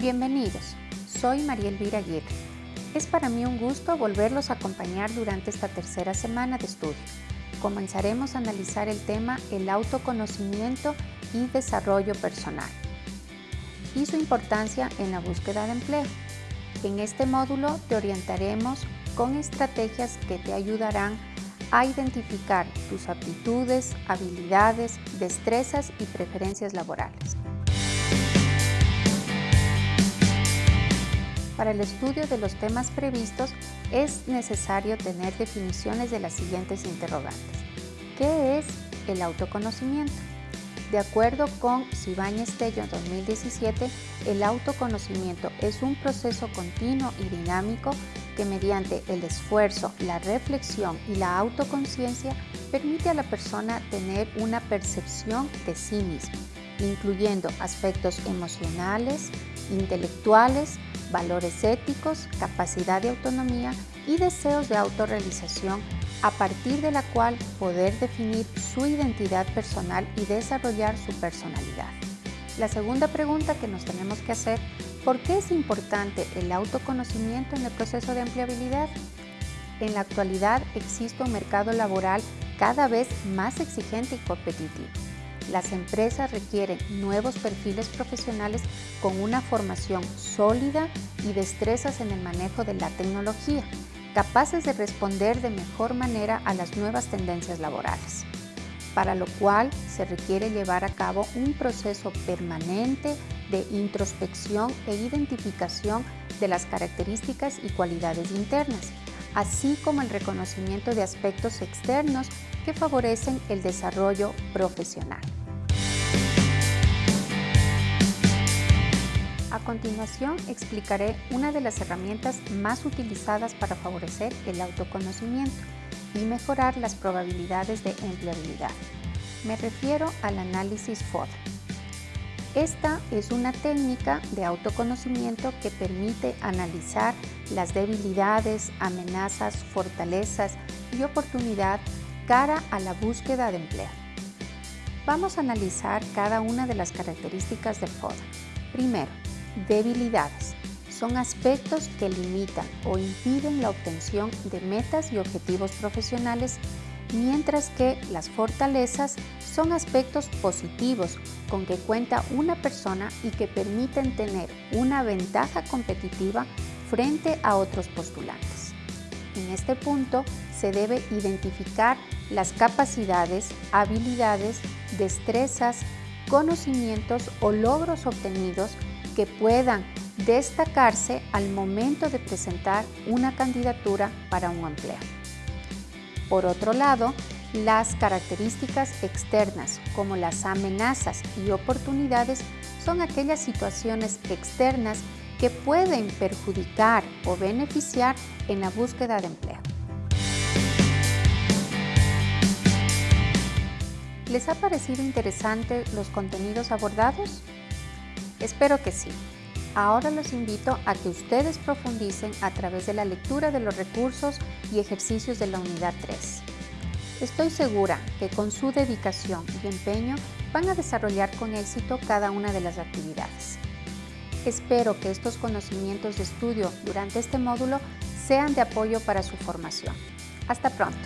Bienvenidos, soy María Elvira Aguirre. Es para mí un gusto volverlos a acompañar durante esta tercera semana de estudio. Comenzaremos a analizar el tema el autoconocimiento y desarrollo personal y su importancia en la búsqueda de empleo. En este módulo te orientaremos con estrategias que te ayudarán a identificar tus aptitudes, habilidades, destrezas y preferencias laborales. Para el estudio de los temas previstos es necesario tener definiciones de las siguientes interrogantes. ¿Qué es el autoconocimiento? De acuerdo con Sibáñez Tello 2017, el autoconocimiento es un proceso continuo y dinámico que mediante el esfuerzo, la reflexión y la autoconciencia permite a la persona tener una percepción de sí misma, incluyendo aspectos emocionales, intelectuales, valores éticos, capacidad de autonomía y deseos de autorrealización a partir de la cual poder definir su identidad personal y desarrollar su personalidad. La segunda pregunta que nos tenemos que hacer, ¿por qué es importante el autoconocimiento en el proceso de empleabilidad? En la actualidad existe un mercado laboral cada vez más exigente y competitivo las empresas requieren nuevos perfiles profesionales con una formación sólida y destrezas en el manejo de la tecnología, capaces de responder de mejor manera a las nuevas tendencias laborales, para lo cual se requiere llevar a cabo un proceso permanente de introspección e identificación de las características y cualidades internas, así como el reconocimiento de aspectos externos que favorecen el desarrollo profesional. A continuación explicaré una de las herramientas más utilizadas para favorecer el autoconocimiento y mejorar las probabilidades de empleabilidad. Me refiero al análisis FODA. Esta es una técnica de autoconocimiento que permite analizar las debilidades, amenazas, fortalezas y oportunidad cara a la búsqueda de empleo. Vamos a analizar cada una de las características del FODA. Primero, Debilidades. Son aspectos que limitan o impiden la obtención de metas y objetivos profesionales, mientras que las fortalezas son aspectos positivos con que cuenta una persona y que permiten tener una ventaja competitiva frente a otros postulantes. En este punto se debe identificar las capacidades, habilidades, destrezas, conocimientos o logros obtenidos que puedan destacarse al momento de presentar una candidatura para un empleo. Por otro lado, las características externas, como las amenazas y oportunidades, son aquellas situaciones externas que pueden perjudicar o beneficiar en la búsqueda de empleo. ¿Les ha parecido interesante los contenidos abordados? Espero que sí. Ahora los invito a que ustedes profundicen a través de la lectura de los recursos y ejercicios de la unidad 3. Estoy segura que con su dedicación y empeño van a desarrollar con éxito cada una de las actividades. Espero que estos conocimientos de estudio durante este módulo sean de apoyo para su formación. Hasta pronto.